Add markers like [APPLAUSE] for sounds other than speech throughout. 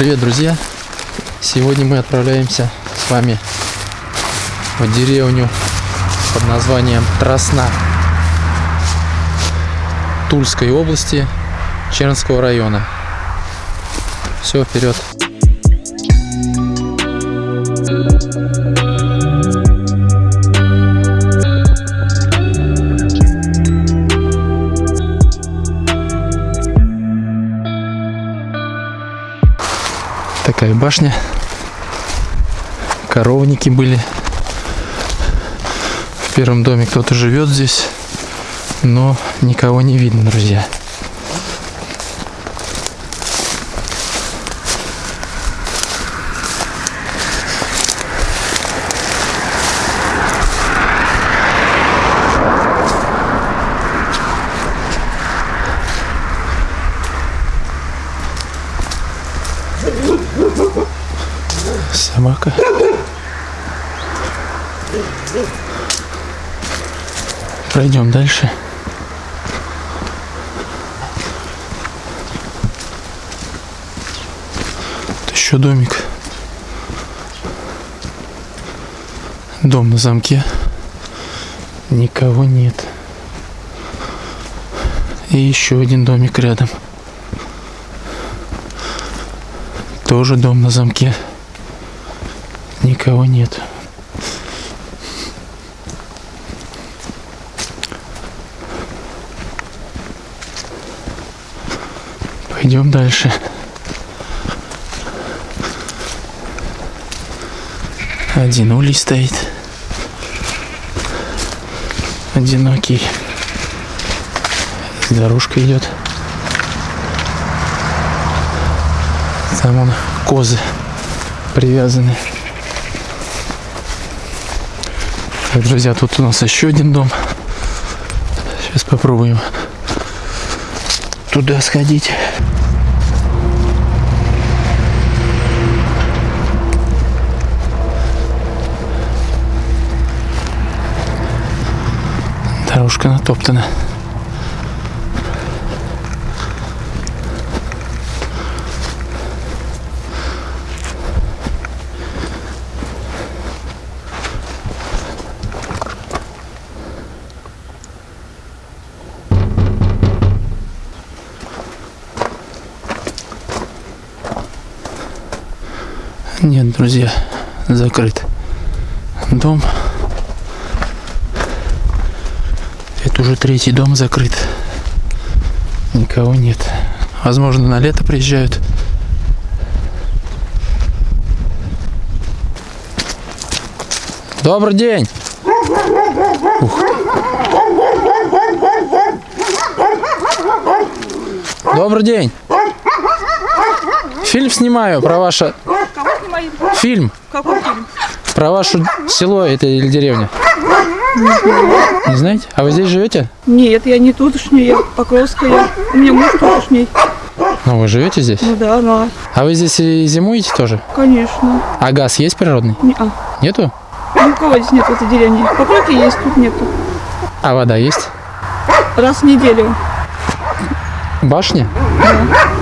Привет, друзья! Сегодня мы отправляемся с вами в деревню под названием Тросна Тульской области Чернского района. Все, вперед! Такая башня. Коровники были. В первом доме кто-то живет здесь, но никого не видно, друзья. Собака. Пройдем дальше. Тут еще домик. Дом на замке. Никого нет. И еще один домик рядом. Тоже дом на замке. Никого нет. Пойдем дальше. Один улей стоит. Одинокий. Дорожка идет. Там он козы привязаны. Так, друзья, тут у нас еще один дом. Сейчас попробуем туда сходить. Дорожка натоптана. Нет, друзья, закрыт дом. Это уже третий дом закрыт. Никого нет. Возможно, на лето приезжают. Добрый день! Ух. Добрый день! Фильм снимаю про ваше... Фильм Какой фильм? про ваше село это или деревня. Не знаете? А вы здесь живете? Нет, я не тутошняя, я Покровская. У меня муж тутошний. Ну, вы живете здесь? Ну да, да, А вы здесь и зимуете тоже? конечно. А газ есть природный? Не, а, Нету? ни у кого здесь нет в этой деревне. Покровки есть, тут нету. А вода есть? Раз в неделю. Башня?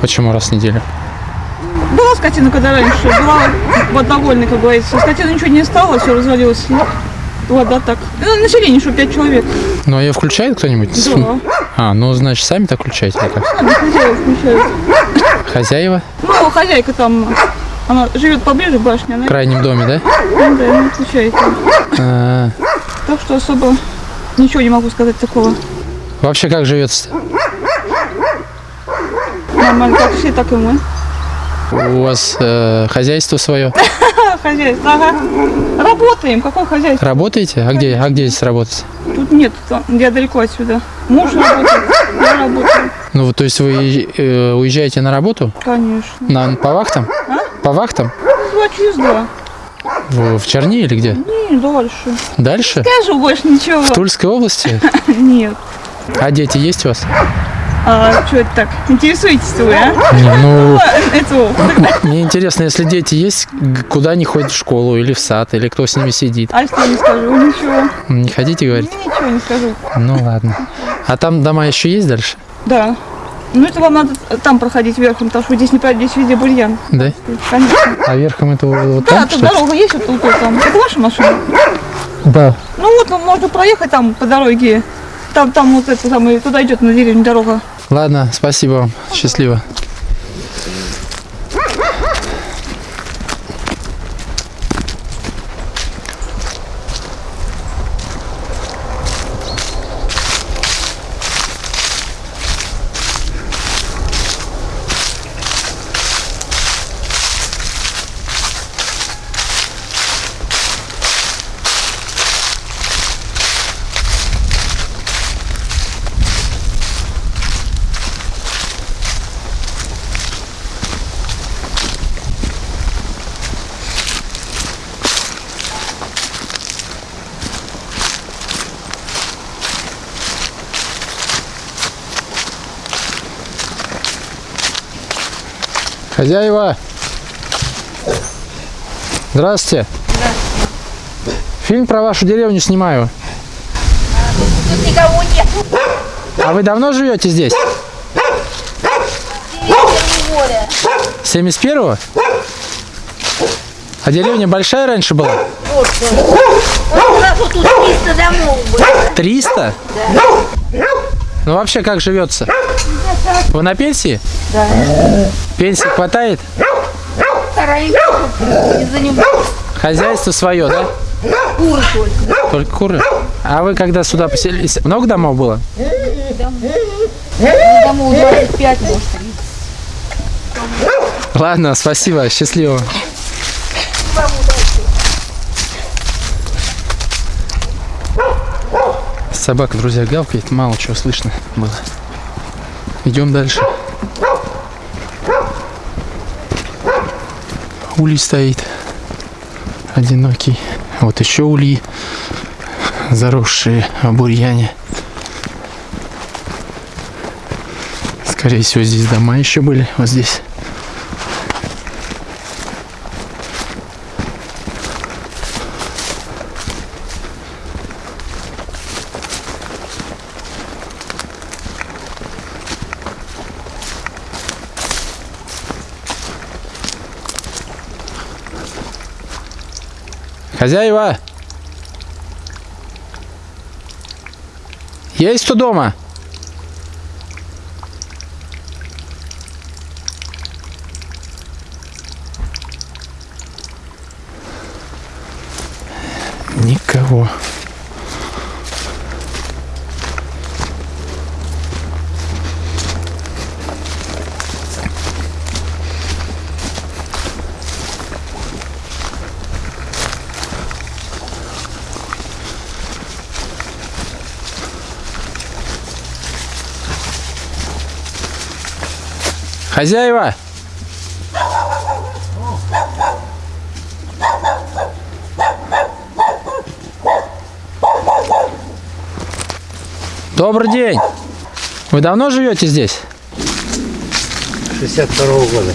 Почему раз в неделю? Была скотина, когда раньше, была вот довольна, как говорится. Скотина ничего не стало, все развалилось. И Вода так. Ну, население, что 5 человек. Ну, а ее включает кто-нибудь? Да. А, ну, значит, сами так включаете или как? Хозяева включают. Хозяева? Ну, хозяйка там, она живет поближе к башне, она В крайнем доме, да? ну, да, не отвечает. А, Так что особо ничего не могу сказать такого. вообще как живется Нормально, как все, так и мы. У вас э, хозяйство свое? А, [LAUGHS] хозяйство, ага. Работаем, какое хозяйство? Работаете? А где, а где здесь работаете? Тут нет, я далеко отсюда. Муж работает, я работаю. Ну, вот, то есть вы э, уезжаете на работу? Конечно. На, по вахтам? По вахтам? Два через два. В, в Черни или где? Не, дальше. Дальше? Скажу больше ничего. В Тульской области? [LAUGHS] Нет. А дети есть у вас? А что это так? Интересуетесь вы, а? Не, ну, Это, мне интересно, если дети есть, куда они ходят в школу или в сад, или кто с ними сидит? а что не скажу? Ничего. Не хотите говорить? Ничего не скажу. Ну ладно. А там дома еще есть дальше? Да. Ну это вам надо там проходить верхом, потому что здесь не пройдете, здесь везде бурьян. Да? Конечно. А верхом это вот Да, там, тут ли? дорога есть вот тут, вот там. Это ваша машина? Да. Ну вот, ну, можно проехать там по дороге. Там, там вот это самое, туда идет на деревню дорога. Ладно, спасибо вам. Счастливо. Хозяева! Здравствуйте. Фильм про вашу деревню снимаю. Тут никого нет. А вы давно живете здесь? Море. 71-го? А деревня большая раньше была? Вот, вот сразу тут 300 домов было. 300? Ну вообще как живется? Вы на пенсии? Да. Пенсии хватает? Хозяйство свое, да? Куры только. Только куры? А вы когда сюда поселились? Много домов было? Домов 25, может, 30. Ладно, спасибо, счастливо. Собака, друзья, гавкает, мало чего слышно было. Идем дальше. Улей стоит. Одинокий. Вот еще ульи. Заросшие в бурьяне. Скорее всего, здесь дома еще были. Вот здесь. Хозяева! Есть кто дома? Никого. Хозяева! Добрый день! Вы давно живете здесь? 62 года.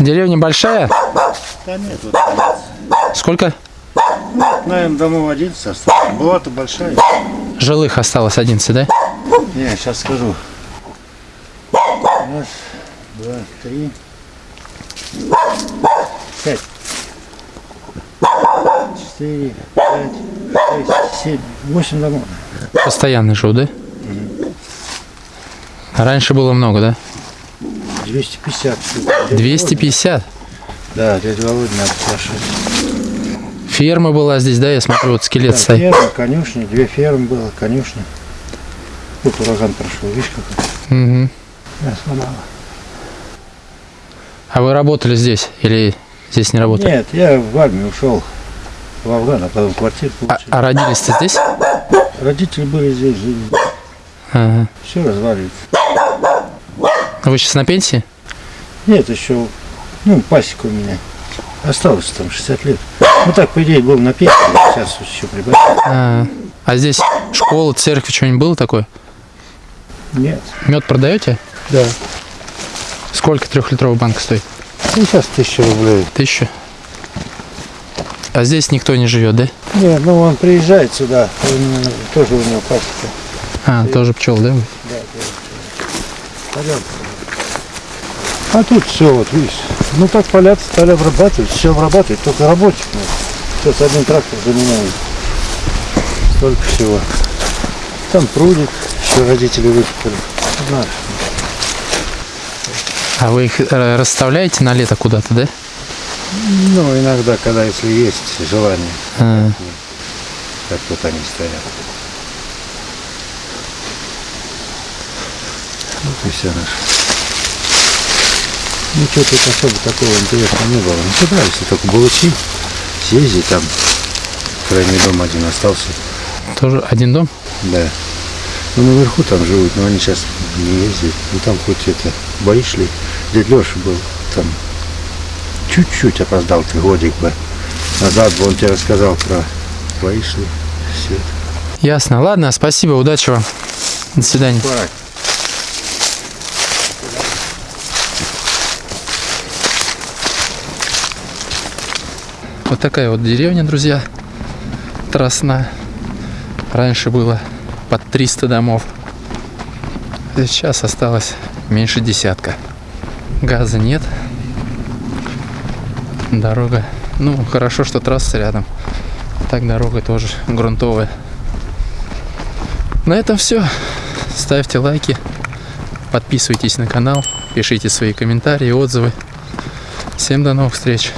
Деревня большая? Да нет, вот, Сколько наверное, домов 11 осталось. Была-то большая. жилых осталось? 11, да? Не, сейчас скажу. Раз, два, три, пять. Четыре, пять, шесть, семь, восемь домов. Постоянно живу, да? А Раньше было много, да? 250 штук. Дядя 250. Володя- Да, дядя Володя надо спрашивать. Ферма была здесь, да? Я смотрю, вот скелет Да, стоит. ферма, конюшня, две фермы было, конюшня. Тут ураган прошел, видишь как? Мгм. Да, сломало. А вы работали здесь или здесь не работали? Нет, я в армию ушел в Афган, а потом квартиру А, получил. а родились-то здесь? Родители были здесь, жили. Ага. Все разваливается. Вы сейчас на пенсии? Нет, еще, ну, пасека у меня. Осталось там 60 лет. Ну так, по идее, был на пенсии, сейчас еще прибавил. А, а здесь школа, церковь, что-нибудь было такое? Нет. Мед продаете? Да. Сколько трехлитровая банка стоит? Ну, сейчас тысяча рублей. Тысяча. А здесь никто не живет, да? Нет, ну он приезжает сюда, он, э, тоже у него пасека. А, тоже пчел, да? вы? А полянка. А тут все, вот видишь. Ну так поля стали обрабатывать, все обрабатывать, только рабочих надо. Сейчас один трактор заменяем. Столько всего. Там прудик, еще родители выкопали. Знаешь, А вы их э, расставляете на лето куда-то, да? ну иногда, когда если есть желание, А, как вот они стоят. Вот и все наше. Ну что тут особо такого интересного не было. Ну если только Булычи, съездить там. Крайний дом один остался. тоже один дом? Да. Ну наверху там живут, но они сейчас не ездят. Ну там хоть это, бои шли. Дядь Леша был там. Чуть-чуть опоздал, ты годик бы. Назад бы он тебе рассказал про бои шли. Все. Ясно. Ладно, спасибо, удачи вам. До свидания. Вот такая вот деревня, друзья. Тросна. Раньше было под 300 домов. Сейчас осталось меньше десятка. Газа нет. Дорога. Ну, хорошо, что трасса рядом. Так дорога тоже грунтовая. На этом все. Ставьте лайки. Подписывайтесь на канал. Пишите свои комментарии, отзывы. Всем до новых встреч.